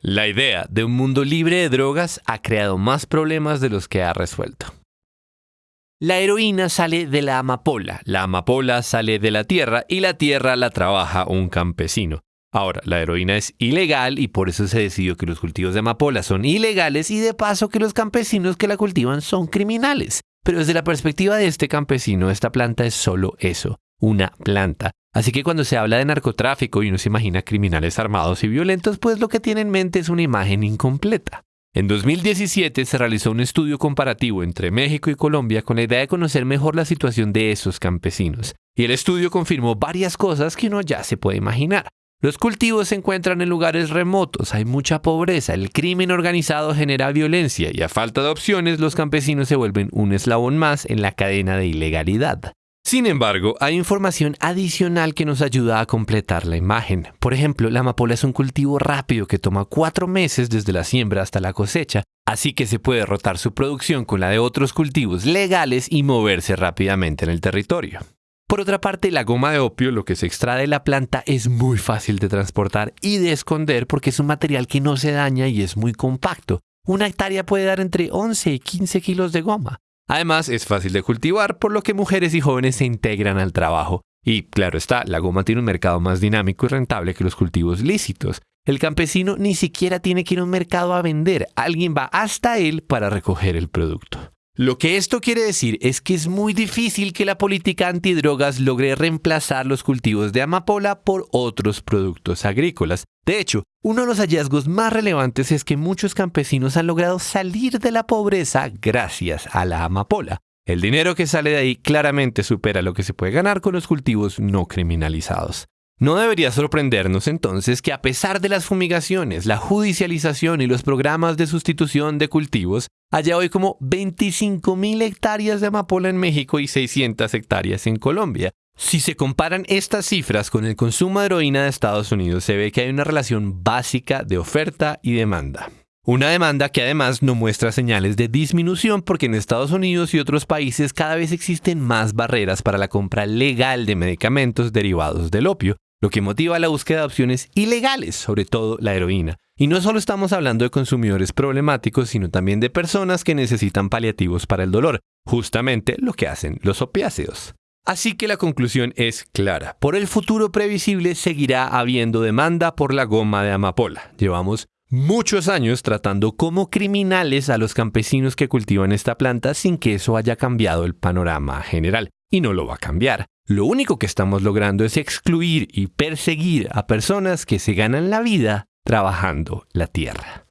La idea de un mundo libre de drogas ha creado más problemas de los que ha resuelto. La heroína sale de la amapola, la amapola sale de la tierra y la tierra la trabaja un campesino. Ahora, la heroína es ilegal y por eso se decidió que los cultivos de amapola son ilegales y de paso que los campesinos que la cultivan son criminales. Pero desde la perspectiva de este campesino, esta planta es solo eso, una planta. Así que cuando se habla de narcotráfico y uno se imagina criminales armados y violentos, pues lo que tiene en mente es una imagen incompleta. En 2017 se realizó un estudio comparativo entre México y Colombia con la idea de conocer mejor la situación de esos campesinos. Y el estudio confirmó varias cosas que uno ya se puede imaginar. Los cultivos se encuentran en lugares remotos, hay mucha pobreza, el crimen organizado genera violencia y a falta de opciones los campesinos se vuelven un eslabón más en la cadena de ilegalidad. Sin embargo, hay información adicional que nos ayuda a completar la imagen. Por ejemplo, la amapola es un cultivo rápido que toma cuatro meses desde la siembra hasta la cosecha, así que se puede rotar su producción con la de otros cultivos legales y moverse rápidamente en el territorio. Por otra parte, la goma de opio, lo que se extrae de la planta, es muy fácil de transportar y de esconder porque es un material que no se daña y es muy compacto. Una hectárea puede dar entre 11 y 15 kilos de goma. Además, es fácil de cultivar, por lo que mujeres y jóvenes se integran al trabajo. Y claro está, la goma tiene un mercado más dinámico y rentable que los cultivos lícitos. El campesino ni siquiera tiene que ir a un mercado a vender, alguien va hasta él para recoger el producto. Lo que esto quiere decir es que es muy difícil que la política antidrogas logre reemplazar los cultivos de amapola por otros productos agrícolas. De hecho, uno de los hallazgos más relevantes es que muchos campesinos han logrado salir de la pobreza gracias a la amapola. El dinero que sale de ahí claramente supera lo que se puede ganar con los cultivos no criminalizados. No debería sorprendernos entonces que a pesar de las fumigaciones, la judicialización y los programas de sustitución de cultivos, haya hoy como 25.000 hectáreas de amapola en México y 600 hectáreas en Colombia. Si se comparan estas cifras con el consumo de heroína de Estados Unidos, se ve que hay una relación básica de oferta y demanda. Una demanda que además no muestra señales de disminución porque en Estados Unidos y otros países cada vez existen más barreras para la compra legal de medicamentos derivados del opio, lo que motiva la búsqueda de opciones ilegales, sobre todo la heroína. Y no solo estamos hablando de consumidores problemáticos, sino también de personas que necesitan paliativos para el dolor, justamente lo que hacen los opiáceos. Así que la conclusión es clara. Por el futuro previsible seguirá habiendo demanda por la goma de amapola. Llevamos muchos años tratando como criminales a los campesinos que cultivan esta planta sin que eso haya cambiado el panorama general. Y no lo va a cambiar. Lo único que estamos logrando es excluir y perseguir a personas que se ganan la vida trabajando la tierra.